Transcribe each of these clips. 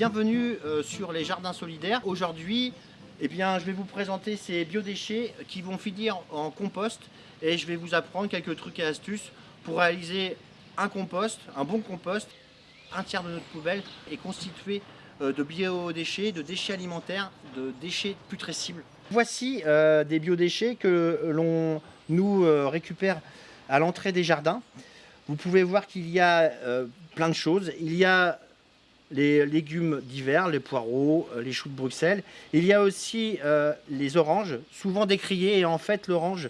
bienvenue euh, sur les jardins solidaires. Aujourd'hui, eh je vais vous présenter ces biodéchets qui vont finir en compost et je vais vous apprendre quelques trucs et astuces pour réaliser un compost, un bon compost. Un tiers de notre poubelle est constitué euh, de biodéchets, de déchets alimentaires, de déchets putrescibles. Voici euh, des biodéchets que l'on nous récupère à l'entrée des jardins. Vous pouvez voir qu'il y a plein de choses. Il y a les légumes d'hiver, les poireaux, les choux de Bruxelles. Il y a aussi les oranges, souvent décriées, et en fait l'orange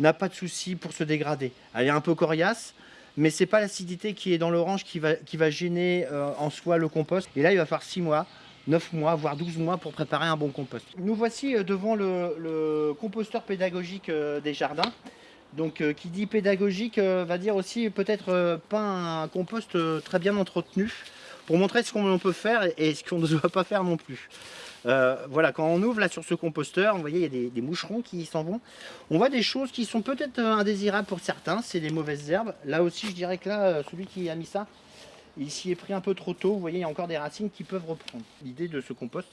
n'a pas de souci pour se dégrader. Elle est un peu coriace, mais c'est pas l'acidité qui est dans l'orange qui va, gêner euh, en soi le compost. Et là, il va falloir 6 mois, 9 mois, voire 12 mois pour préparer un bon compost. Nous voici euh, devant le, composteur pédagogique euh, des jardins. Donc qui dit pédagogique va dire aussi peut-être pas un compost très bien entretenu montrer ce qu'on peut faire et ce qu'on ne doit pas faire non plus. Euh, voilà, quand on ouvre là sur ce composteur, vous voyez, il y a des, moucherons qui s'en vont. On voit des choses qui sont peut-être euh, indésirables pour certains, c'est des mauvaises herbes. Là aussi, je dirais que là, euh, celui qui a mis ça, il s'y est pris un peu trop tôt. Vous voyez, il y a encore des racines qui peuvent reprendre. L'idée de ce compost,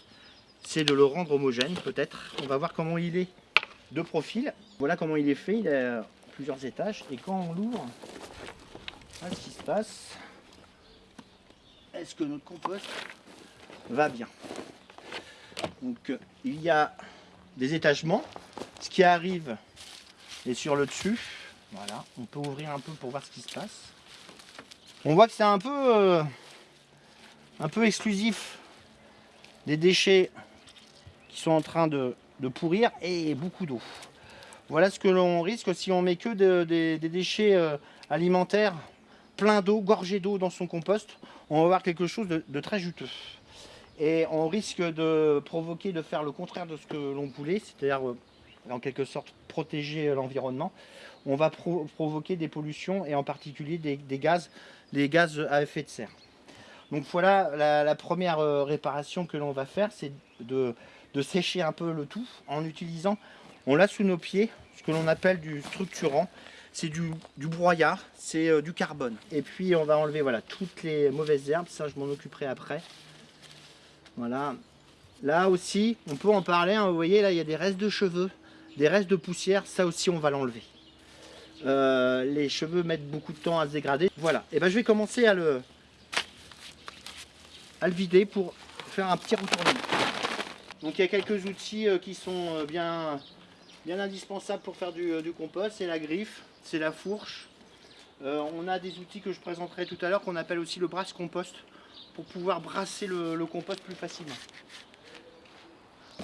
c'est de le rendre homogène, peut-être. On va voir comment il est de profil. Voilà comment il est fait. Il a plusieurs étages. Et quand on l'ouvre, voilà ce qui se passe. Est-ce que notre compost va bien? Donc euh, il y a des étagements. Ce qui arrive est sur le dessus. Voilà, on peut ouvrir un peu pour voir ce qui se passe. On voit que c'est un peu euh, un peu exclusif des déchets qui sont en train de, pourrir et beaucoup d'eau. Voilà ce que l'on risque si on met que des déchets euh, alimentaires plein d'eau, gorgés d'eau dans son compost. On va avoir quelque chose de très juteux et on risque de provoquer, de faire le contraire de ce que l'on voulait, c'est-à-dire euh, en quelque sorte protéger l'environnement. On va provoquer des pollutions et en particulier des, gaz, gaz à effet de serre. Donc voilà, la, première euh, réparation que l'on va faire, c'est de, sécher un peu le tout en utilisant, on l'a sous nos pieds, ce que l'on appelle du structurant. C'est du, broyat, c'est euh, du carbone. Et puis on va enlever voilà, toutes les mauvaises herbes, ça je m'en occuperai après. Voilà. Là aussi, on peut en parler. Hein. vous voyez, là, il y a des restes de cheveux, des restes de poussière. Ça aussi, on va l'enlever. Euh, les cheveux mettent beaucoup de temps à se dégrader. Voilà. Et ben, je vais commencer à le, à le vider pour faire un petit retournement. Donc, il y a quelques outils euh, qui sont bien, bien indispensables pour faire du, compost. C'est la griffe, c'est la fourche. on a des outils que je présenterai tout à l'heure qu'on appelle aussi le brasse compost pour pouvoir brasser le, compost plus facilement.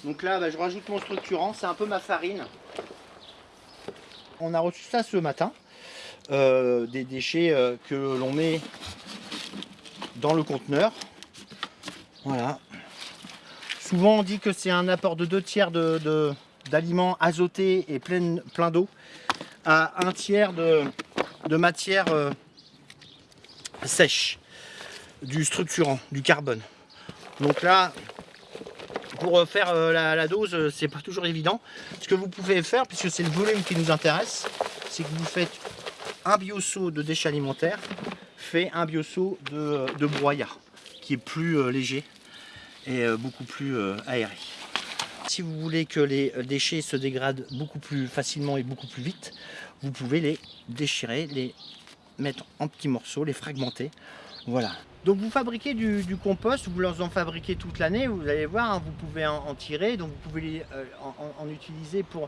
Donc là, bah, je rajoute mon structurant, c'est un peu ma farine. On a reçu ça ce matin, euh, des déchets euh, que l'on met dans le conteneur. Voilà. Souvent on dit que c'est un apport de deux tiers de, azotés et plein, d'eau à un tiers de, matière euh, sèche du structurant, du carbone. Donc là, pour faire euh, la, dose, euh, c'est pas toujours évident. Ce que vous pouvez faire, puisque c'est le volume qui nous intéresse, c'est que vous faites un bioseau de déchets alimentaires, fait un bioseau de, euh, de broyat, qui est plus léger et beaucoup plus aéré. Si vous voulez que les déchets se dégradent beaucoup plus facilement et beaucoup plus vite, vous pouvez les déchirer, les mettre en petits morceaux, les fragmenter. Voilà. Donc vous fabriquez du, compost, vous en fabriquez toute l'année, vous allez voir, hein, vous pouvez en, tirer, donc vous pouvez euh, en, utiliser pour,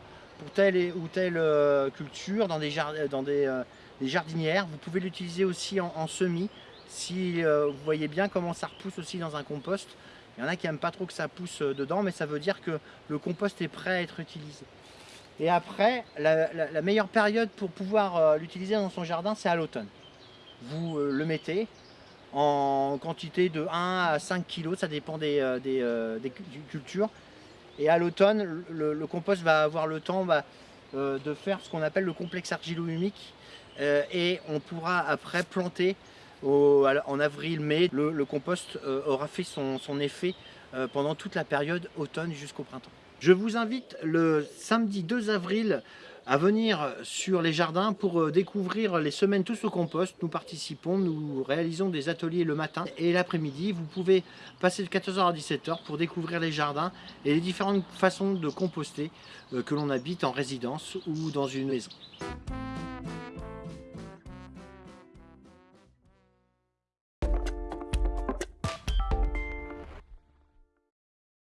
telle ou telle euh, culture, dans, des, dans euh, des, jardinières. Vous pouvez l'utiliser aussi en, semis, si vous voyez bien comment ça repousse aussi dans un compost. Il y en a qui n'aiment pas trop que ça pousse dedans, mais ça veut dire que le compost est prêt à être utilisé. Et après, la meilleure période pour pouvoir l'utiliser dans son jardin, c'est à l'automne. Vous le mettez, en quantité de 1 à 5 kg, ça dépend des, euh, euh, cultures. Et à l'automne, le, compost va avoir le temps bah, euh, de faire ce qu'on appelle le complexe argilo-humique et on pourra après planter en avril-mai. Le, compost aura fait son, effet euh, pendant toute la période automne jusqu'au printemps. Je vous invite le samedi 2 avril à venir sur les jardins pour euh, découvrir les semaines tous au compost. Nous participons, nous réalisons des ateliers le matin et l'après-midi. Vous pouvez passer de 14h à 17h pour découvrir les jardins et les différentes façons de composter euh, que l'on habite en résidence ou dans une maison.